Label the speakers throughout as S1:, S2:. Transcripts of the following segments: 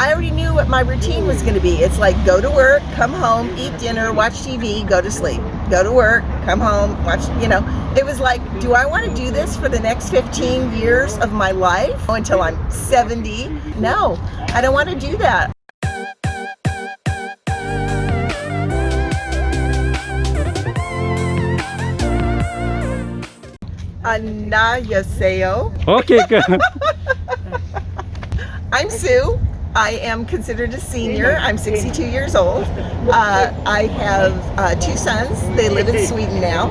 S1: I already knew what my routine was going to be. It's like go to work, come home, eat dinner, watch TV, go to sleep. Go to work, come home, watch, you know. It was like, do I want to do this for the next 15 years of my life until I'm 70? No, I don't want to do that. Annyeonghaseyo.
S2: Okay, good.
S1: I'm Sue. I am considered a senior. I'm 62 years old. Uh, I have uh, two sons. They live in Sweden now.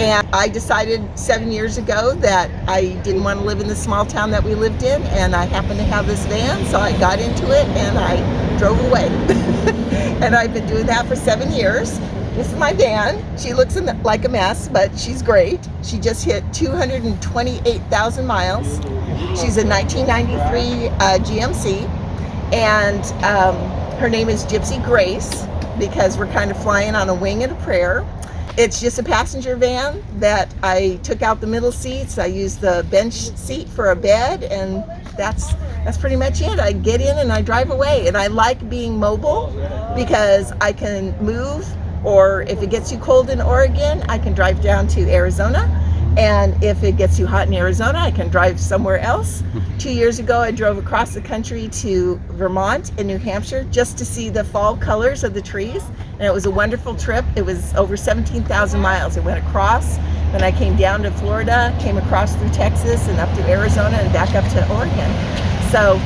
S1: And I decided seven years ago that I didn't want to live in the small town that we lived in. And I happened to have this van, so I got into it and I drove away. and I've been doing that for seven years. This is my van. She looks the, like a mess, but she's great. She just hit 228,000 miles. She's a 1993 uh, GMC, and um, her name is Gypsy Grace because we're kind of flying on a wing and a prayer. It's just a passenger van that I took out the middle seats. I used the bench seat for a bed, and that's that's pretty much it. I get in and I drive away, and I like being mobile because I can move or if it gets too cold in Oregon, I can drive down to Arizona. And if it gets too hot in Arizona, I can drive somewhere else. Two years ago, I drove across the country to Vermont and New Hampshire just to see the fall colors of the trees. And it was a wonderful trip. It was over 17,000 miles. It went across. Then I came down to Florida, came across through Texas and up to Arizona and back up to Oregon. So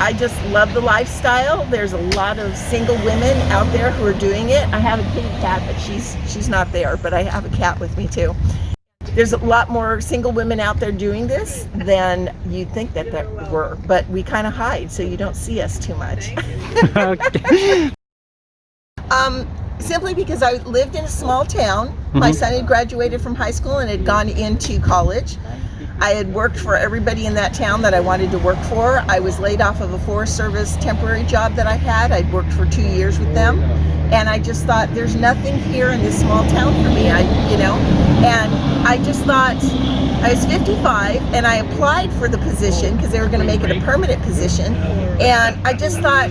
S1: I just love the lifestyle. There's a lot of single women out there who are doing it. I have a kitty cat, but she's she's not there, but I have a cat with me too. There's a lot more single women out there doing this than you'd think that there were, but we kind of hide so you don't see us too much. um, simply because I lived in a small town. Mm -hmm. My mm-hmm. son had graduated from high school and had gone into college. I had worked for everybody in that town that I wanted to work for. I was laid off of a Forest Service temporary job that I had. I'd worked for two years with them. And I just thought, there's nothing here in this small town for me, I, you know? And I just thought, I was 55 and I applied for the position because they were going to make it a permanent position. And I just thought,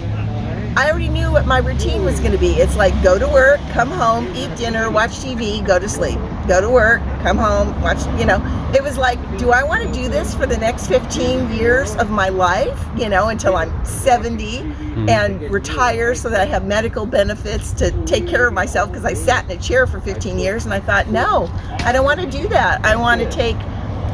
S1: I already knew what my routine was going to be. It's like go to work, come home, eat dinner, watch TV, go to sleep. Go to work, come home, watch, you know. It was like, do I want to do this for the next 15 years of my life, you know, until I'm 70 hmm. and retire so that I have medical benefits to take care of myself because I sat in a chair for 15 years and I thought, no, I don't want to do that. I want to take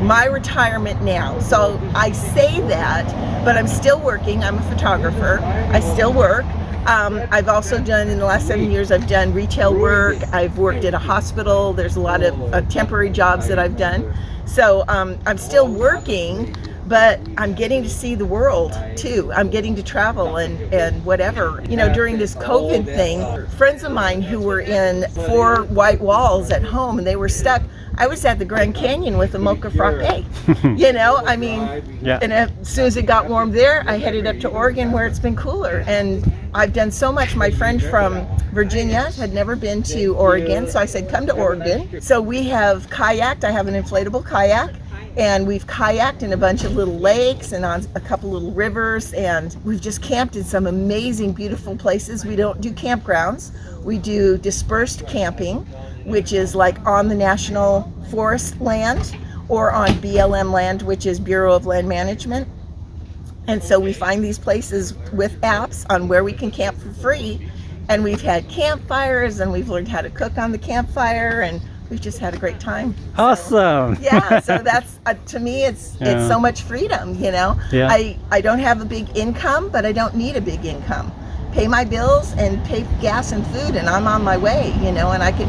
S1: my retirement now. So I say that, but I'm still working. I'm a photographer. I still work. Um, I've also done, in the last seven years, I've done retail work. I've worked at a hospital. There's a lot of uh, temporary jobs that I've done. So um, I'm still working, but I'm getting to see the world too. I'm getting to travel and, and whatever. You know, during this COVID thing, friends of mine who were in four white walls at home and they were stuck, I was at the Grand Canyon with a mocha frappe. you know, I mean, yeah. and as soon as it got warm there, I headed up to Oregon where it's been cooler. And I've done so much. My friend from Virginia had never been to Oregon, so I said, come to Oregon. So we have kayaked. I have an inflatable kayak and we've kayaked in a bunch of little lakes and on a couple little rivers and we've just camped in some amazing beautiful places we don't do campgrounds we do dispersed camping which is like on the national forest land or on BLM land which is Bureau of Land Management and so we find these places with apps on where we can camp for free and we've had campfires and we've learned how to cook on the campfire and we've just had a great time.
S2: Awesome.
S1: So, yeah, so that's uh, to me it's yeah. it's so much freedom, you know. Yeah. I I don't have a big income, but I don't need a big income. Pay my bills and pay gas and food and I'm on my way, you know, and I could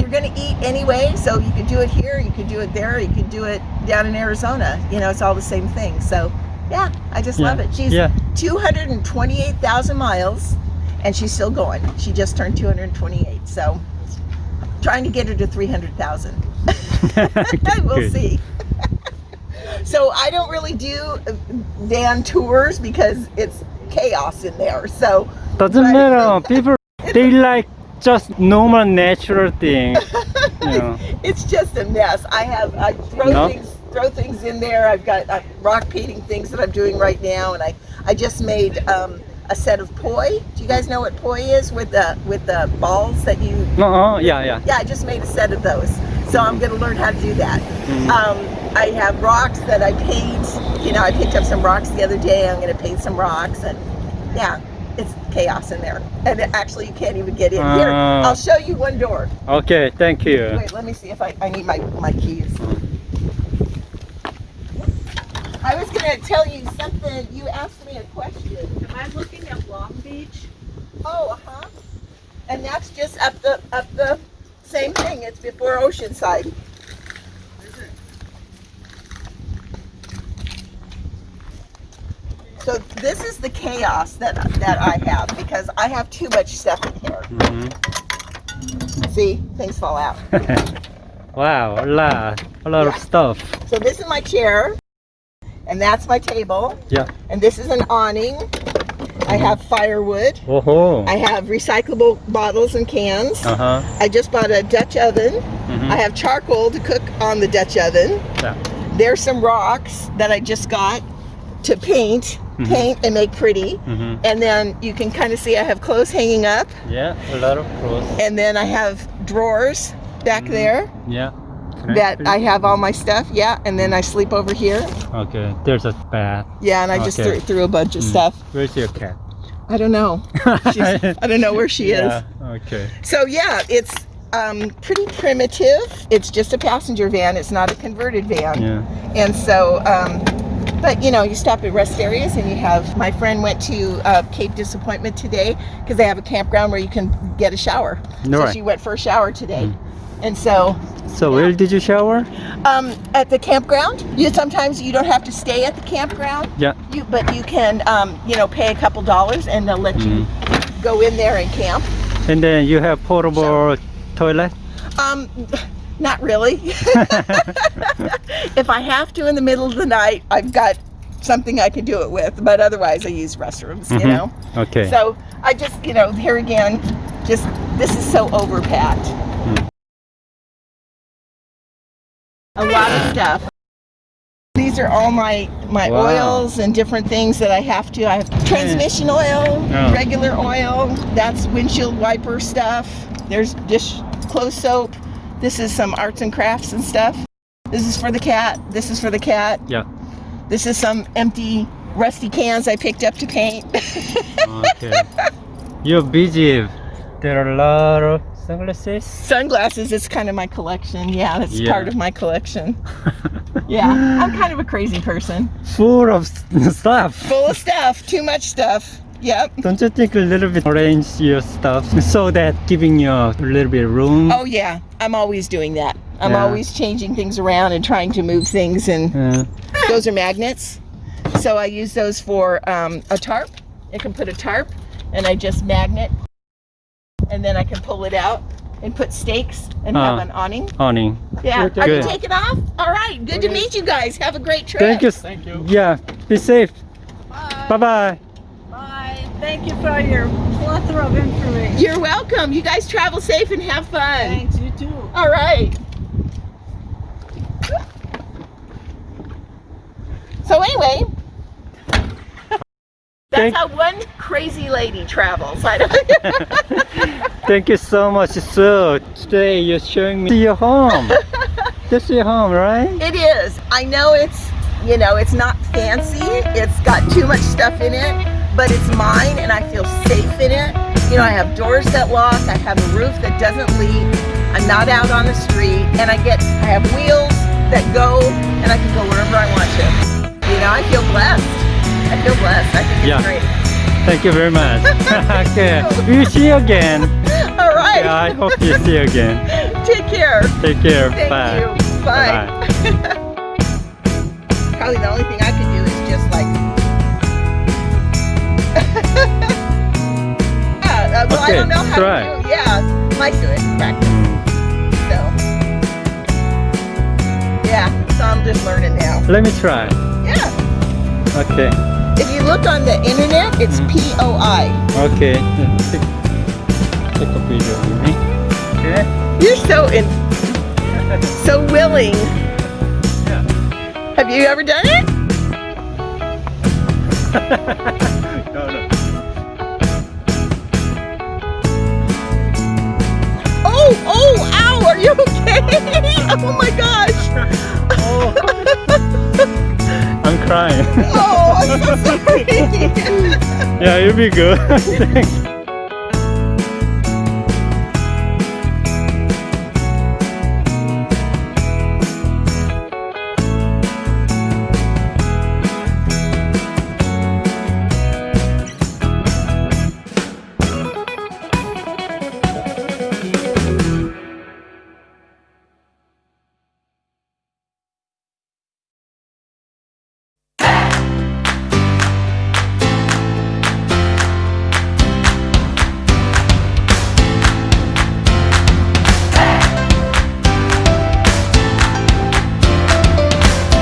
S1: you're going to eat anyway, so you could do it here, you could do it there, you could do it down in Arizona. You know, it's all the same thing. So, yeah, I just yeah. love it. She's yeah. 228,000 miles and she's still going. She just turned 228. So, trying to get her to 300,000. we'll Good. see. so I don't really do uh, van tours because it's chaos in there. So
S2: doesn't but, matter. People they like just normal natural thing. You know.
S1: it's just a mess. I have I throw no? things throw things in there. I've got uh, rock painting things that I'm doing right now, and I I just made um, a set of poi. Do you guys know what poi is with the with the balls that you?
S2: Uh-uh, yeah, yeah.
S1: Yeah, I just made a set of those. So I'm gonna learn how to do that. Um, I have rocks that I paint. You know, I picked up some rocks the other day. I'm gonna paint some rocks, and yeah, it's chaos in there. And actually, you can't even get in. Here,
S2: Ah.
S1: I'll show you one door.
S2: Okay, thank you.
S1: Wait, let me see if I, I need my, my keys. I was gonna tell you something, you asked me a question.
S3: Am I looking at Long Beach?
S1: Oh, uh-huh. And that's just up the, up the same thing, it's before Oceanside. So this is the chaos that, that I have because I have too much stuff in here.
S2: Mhm.
S1: See, things fall out.
S2: wow, a lot, a lot of stuff.
S1: So this is my chair, and that's my table,
S2: Yeah.
S1: and this is an awning. I have firewood.
S2: Oh.
S1: I have recyclable bottles and cans.
S2: Uh-huh.
S1: I just bought a Dutch oven.
S2: Mm Mhm.
S1: I have charcoal to cook on the Dutch oven.
S2: Yeah.
S1: There's some rocks that I just got to paint,
S2: Mhm.
S1: paint and make pretty.
S2: Mm Mhm.
S1: And then you can kind of see I have clothes hanging up.
S2: Yeah, a lot of clothes.
S1: And then I have drawers back
S2: Mhm.
S1: there
S2: Yeah.
S1: That? I have all my stuff. Yeah. And then I sleep over here.
S2: Okay, there's a bath.
S1: Yeah. And I just threw, threw a bunch of
S2: Mm.
S1: stuff.
S2: Where's your cat?
S1: I don't know. She's, I don't know where she is.
S2: Okay.
S1: So yeah, it's um, pretty primitive. It's just a passenger van. It's not a converted van.
S2: Yeah.
S1: And so, um, but you know, you stop at rest areas and you have, my friend went to uh, Cape Disappointment today because they have a campground where you can get a shower.
S2: No
S1: so
S2: way.
S1: she went for a shower today.
S2: Mm.
S1: And so,
S2: So where did you shower?
S1: um, at the campground, you sometimes you don't have to stay at the campground.
S2: Yeah.
S1: You, but you can, um, you know, pay a couple dollars and they'll let you
S2: Mm.
S1: go in there and camp.
S2: And then you have portable toilet?
S1: Um, not really. if I have to in the middle of the night, I've got something I can do it with. But otherwise, I use restrooms. You
S2: Mhm.
S1: know.
S2: Okay.
S1: So I just, you know, here again, just this is so overpacked. A lot of stuff. These are all my my
S2: Wow.
S1: oils and different things that I have to. I have transmission oil,
S2: Oh.
S1: regular oil. That's windshield wiper stuff. There's dish clothes soap. This is some arts and crafts and stuff. This is for the cat. This is for the cat.
S2: Yeah.
S1: This is some empty rusty cans I picked up to paint.
S2: Okay. You're busy. There are a lot of sunglasses.
S1: Sunglasses is kind of my collection. Yeah, that's
S2: Yeah.
S1: part of my collection. Yeah, I'm kind of a crazy person.
S2: Full of stuff.
S1: Full of stuff, too much stuff. Yep.
S2: Don't you think a little bit arrange your stuff so that giving you a little bit of room?
S1: Oh yeah, I'm always doing that. I'm
S2: Yeah.
S1: always changing things around and trying to move things and
S2: Uh,
S1: those are magnets. So I use those for um, a tarp. I can put a tarp and I just magnet and then I can pull it out and put stakes and have
S2: Ah.
S1: an awning.
S2: awning.
S1: Yeah.
S3: Okay.
S1: Are you taking off? All right. Good to meet you guys. Have a great trip.
S2: Thank you.
S3: Thank you.
S2: Yeah. Be safe.
S3: Bye.
S2: Bye bye.
S3: Bye. Thank you for your plethora of information.
S1: You're welcome. You guys travel safe and have fun.
S3: Thanks, you too.
S1: All right. So anyway, that's
S2: Thank-
S1: how one crazy lady travels.
S2: Thank you so much, Sue. Today you're showing me your home. This is your home, right?
S1: It is. I know it's, you know, it's not fancy. It's got too much stuff in it, but it's mine and I feel safe in it. You know, I have doors that lock. I have a roof that doesn't leak. I'm not out on the street and I get, I have wheels that go and I can go wherever I want to. You know, I feel blessed. I feel blessed. I think it's
S2: Yeah.
S1: great.
S2: Thank you very much. okay. We'll see you again.
S1: All right.
S2: Yeah, I hope you see you again.
S1: Take care.
S2: Take care.
S1: Thank
S2: Bye.
S1: you. Bye.
S2: Bye.
S1: Probably the only thing I can do is just like. yeah, uh, well, I don't know how
S2: try.
S1: to do. Yeah, might do it. Practice. So. Yeah, so I'm just learning now.
S2: Let me try.
S1: Yeah.
S2: Okay.
S1: If you look on the internet, it's
S2: mm.
S1: POI.
S2: Okay. Take a video of me. Okay.
S1: You're so in so willing.
S2: Yeah.
S1: Have you ever done it?
S2: no, no.
S1: Oh, oh, ow, are you okay? oh my gosh.
S2: oh. Crying.
S1: Oh, I'm so sorry.
S2: yeah, you'll be good. Thanks.